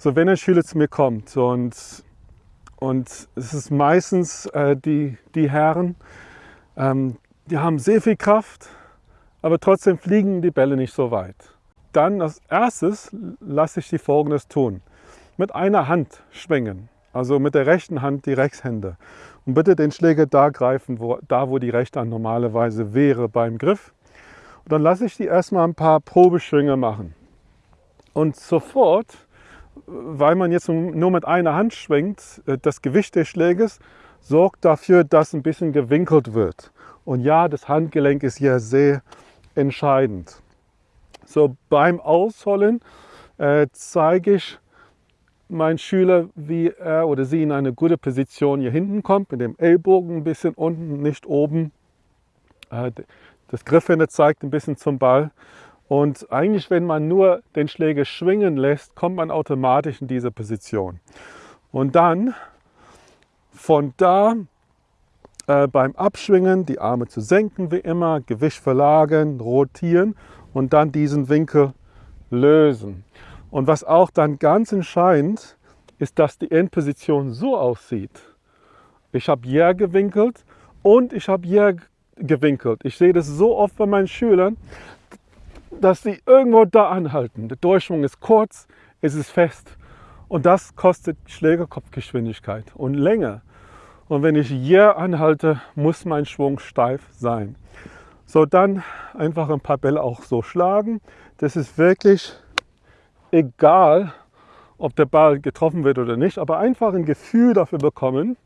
So, wenn ein Schüler zu mir kommt und, und es ist meistens äh, die, die Herren, ähm, die haben sehr viel Kraft, aber trotzdem fliegen die Bälle nicht so weit. Dann als erstes lasse ich die folgendes tun. Mit einer Hand schwingen, also mit der rechten Hand die Rechtshände. Und bitte den Schläger da greifen, wo, da wo die rechte Hand normalerweise wäre beim Griff. Und dann lasse ich die erstmal ein paar Probeschwünge machen. Und sofort, weil man jetzt nur mit einer Hand schwingt, äh, das Gewicht des Schläges sorgt dafür, dass ein bisschen gewinkelt wird. Und ja, das Handgelenk ist hier sehr entscheidend. So beim Ausholen äh, zeige ich meinen Schüler, wie er oder sie in eine gute Position hier hinten kommt, mit dem Ellbogen ein bisschen unten, nicht oben. Äh, das Griffende zeigt ein bisschen zum Ball. Und eigentlich, wenn man nur den Schläger schwingen lässt, kommt man automatisch in diese Position. Und dann von da äh, beim Abschwingen die Arme zu senken wie immer, Gewicht verlagern, rotieren und dann diesen Winkel lösen. Und was auch dann ganz entscheidend ist, dass die Endposition so aussieht. Ich habe hier gewinkelt und ich habe hier gewinkelt. Ich sehe das so oft bei meinen Schülern, dass sie irgendwo da anhalten. Der Durchschwung ist kurz, es ist fest und das kostet Schlägerkopfgeschwindigkeit und Länge. Und wenn ich hier anhalte, muss mein Schwung steif sein. So, dann einfach ein paar Bälle auch so schlagen. Das ist wirklich egal, ob der Ball getroffen wird oder nicht, aber einfach ein Gefühl dafür bekommen.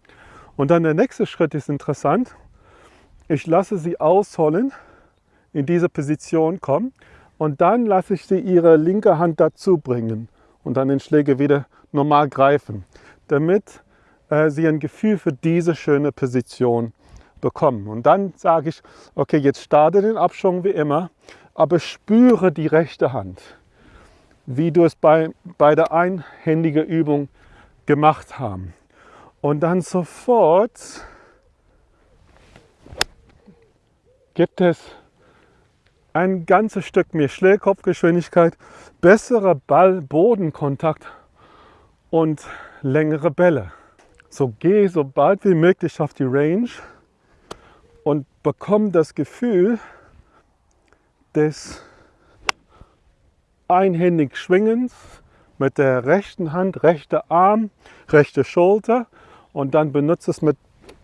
Und dann der nächste Schritt ist interessant. Ich lasse sie ausholen, in diese Position kommen und dann lasse ich sie ihre linke Hand dazu bringen und dann den Schläger wieder normal greifen, damit äh, sie ein Gefühl für diese schöne Position bekommen. Und dann sage ich, okay, jetzt starte den Abschwung wie immer, aber spüre die rechte Hand, wie du es bei, bei der einhändigen Übung gemacht haben. Und dann sofort gibt es ein ganzes Stück mehr Schlägkopfgeschwindigkeit, besserer Ball-Bodenkontakt und längere Bälle. So geh so bald wie möglich auf die Range und bekomme das Gefühl des einhändig Schwingens mit der rechten Hand, rechter Arm, rechte Schulter und dann benutze es mit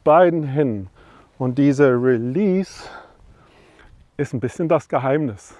beiden Händen. Und dieser Release ist ein bisschen das Geheimnis.